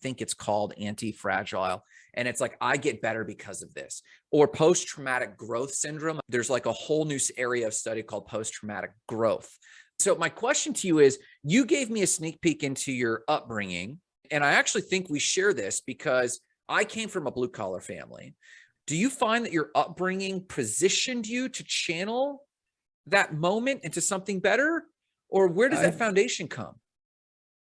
think it's called anti-fragile. And it's like, I get better because of this. Or post-traumatic growth syndrome. There's like a whole new area of study called post-traumatic growth. So my question to you is, you gave me a sneak peek into your upbringing. And I actually think we share this because I came from a blue collar family. Do you find that your upbringing positioned you to channel that moment into something better? Or where does that foundation come?